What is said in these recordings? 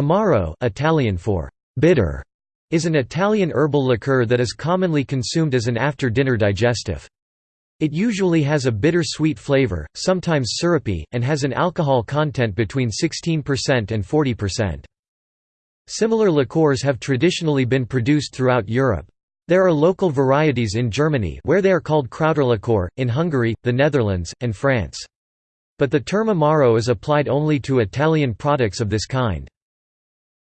Amaro Italian for bitter, is an Italian herbal liqueur that is commonly consumed as an after-dinner digestive. It usually has a bitter-sweet flavor, sometimes syrupy, and has an alcohol content between 16% and 40%. Similar liqueurs have traditionally been produced throughout Europe. There are local varieties in Germany where they are called Krauterlikör, in Hungary, the Netherlands, and France. But the term Amaro is applied only to Italian products of this kind.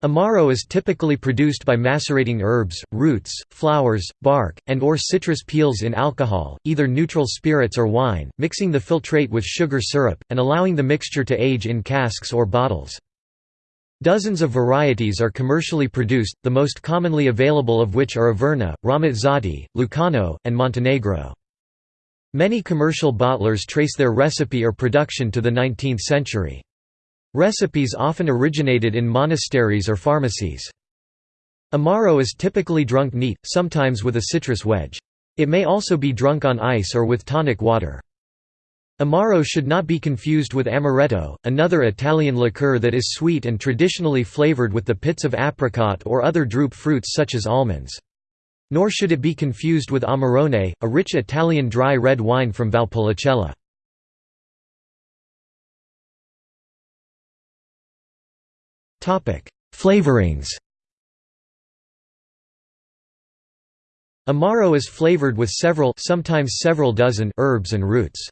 Amaro is typically produced by macerating herbs, roots, flowers, bark, and or citrus peels in alcohol, either neutral spirits or wine, mixing the filtrate with sugar syrup, and allowing the mixture to age in casks or bottles. Dozens of varieties are commercially produced, the most commonly available of which are Averna, Ramazzotti, Lucano, and Montenegro. Many commercial bottlers trace their recipe or production to the 19th century. Recipes often originated in monasteries or pharmacies. Amaro is typically drunk neat, sometimes with a citrus wedge. It may also be drunk on ice or with tonic water. Amaro should not be confused with amaretto, another Italian liqueur that is sweet and traditionally flavored with the pits of apricot or other drupe fruits such as almonds. Nor should it be confused with Amarone, a rich Italian dry red wine from Valpolicella. Flavorings Amaro is flavored with several sometimes several dozen herbs and roots.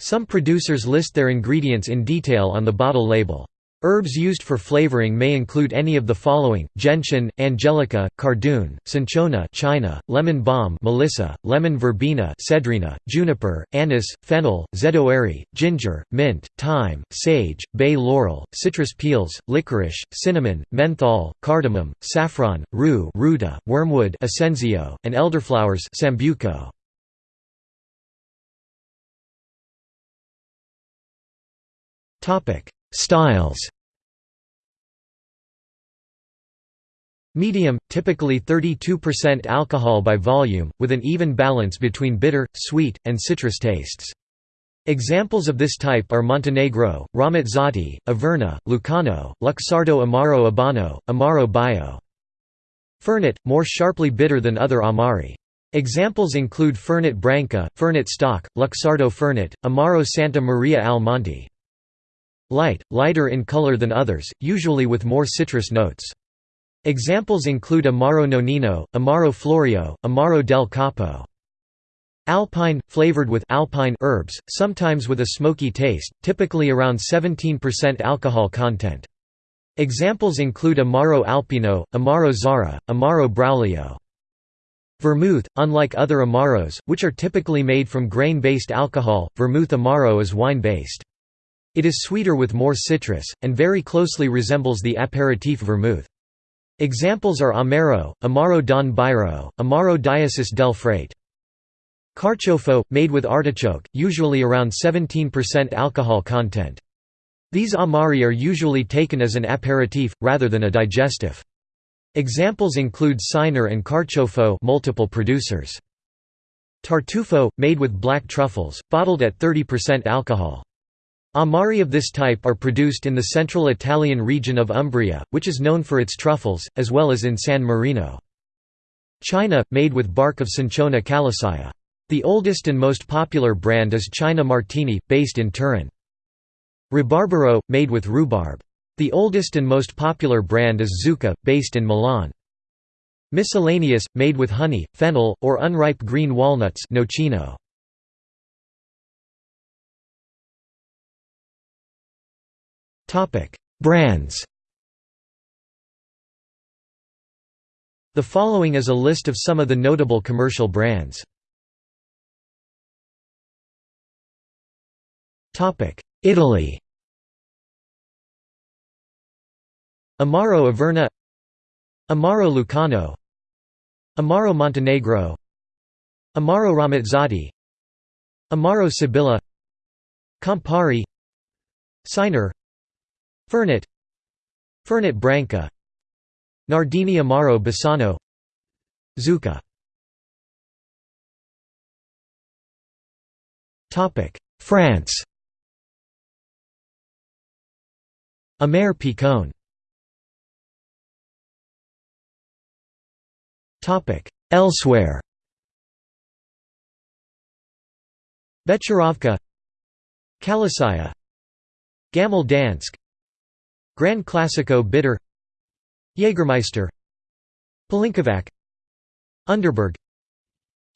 Some producers list their ingredients in detail on the bottle label. Herbs used for flavoring may include any of the following: gentian, angelica, cardoon, cinchona, China, lemon balm, melissa, lemon verbena, cedrina, juniper, anise, fennel, zedoary, ginger, mint, thyme, sage, bay laurel, citrus peels, licorice, cinnamon, menthol, cardamom, saffron, rue, ruta, wormwood, assenzio, and elderflowers, sambuco. Topic: Styles. Medium, typically 32% alcohol by volume, with an even balance between bitter, sweet, and citrus tastes. Examples of this type are Montenegro, Ramazzotti, Averna, Lucano, Luxardo Amaro Abano, Amaro Bio. Fernet, more sharply bitter than other Amari. Examples include Fernet Branca, Fernet Stock, Luxardo Fernet, Amaro Santa Maria al Monte. Light, lighter in color than others, usually with more citrus notes. Examples include Amaro Nonino, Amaro Florio, Amaro del Capo. Alpine, flavored with alpine herbs, sometimes with a smoky taste, typically around 17% alcohol content. Examples include Amaro Alpino, Amaro Zara, Amaro Braulio. Vermouth, unlike other Amaros, which are typically made from grain-based alcohol, Vermouth Amaro is wine-based. It is sweeter with more citrus, and very closely resembles the aperitif vermouth. Examples are Amaro, Amaro Don Bairo, Amaro Diesus del Frate. Carciofo, made with artichoke, usually around 17% alcohol content. These amari are usually taken as an aperitif, rather than a digestive. Examples include Cynar and Carciofo multiple producers. Tartufo, made with black truffles, bottled at 30% alcohol. Amari of this type are produced in the central Italian region of Umbria, which is known for its truffles, as well as in San Marino. China, made with bark of Cinchona calisaya. The oldest and most popular brand is China Martini, based in Turin. Rabarbaro, made with rhubarb. The oldest and most popular brand is Zucca, based in Milan. Miscellaneous, made with honey, fennel, or unripe green walnuts nocino. Brands. The following is a list of some of the notable commercial brands. Italy. Amaro Averna. Amaro Lucano. Amaro Montenegro. Amaro Ramazzotti Amaro Sibilla. Campari. Cynar Fernet Fernet branca. Nardini amaro bassano. Zucca. France. Amer Picon Elsewhere. Becherovka. Calisaya. Gammel Dansk. Grand Classico Bitter Jägermeister Pelinkovac Underberg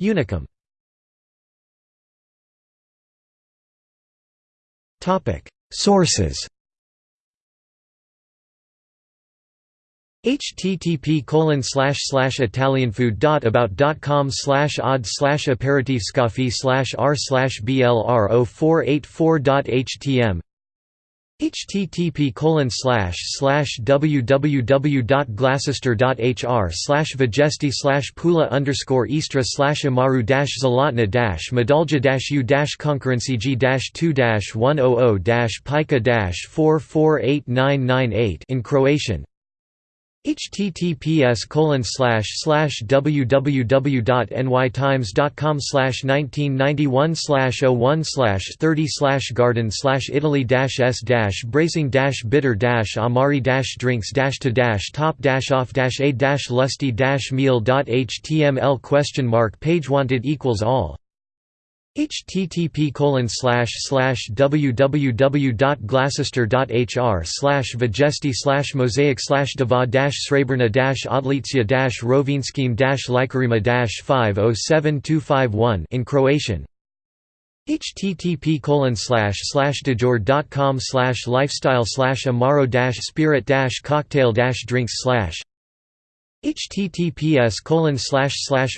Unicum. Sources. Http colon slash slash italianfood.about.com slash odd slash aperitifscoffee slash r slash blr 0484.htm http colon www.glasistre.hr slash vegesti slash pula underscore istra slash amaru dash zalotna dash medalja dash u dash concurrency g dash 2 dash 100 dash pika dash 448998 in Croatian https colon slash slash www.nytimes.com slash 1991 slash 01 slash 30 slash garden slash italy dash s dash bracing dash bitter dash amari dash drinks dash to dash top dash off dash a dash lusty dash meal dot html question mark page wanted equals all http colon slash www.glasistre.hr slash vegesti slash mosaic slash dava srebrna odlicja dash rovinskim dash likarima dash 507251 in Croatian. Http colon slash slash dejor.com slash lifestyle slash amaro dash spirit dash cocktail dash drinks slash https colon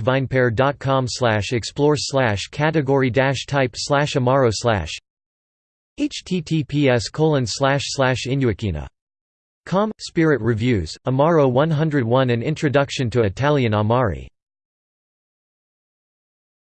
vinepair.com slash explore slash category type slash amaro slash https colon slash slash inuakena. Com spirit reviews amaro 101 an introduction to italian amari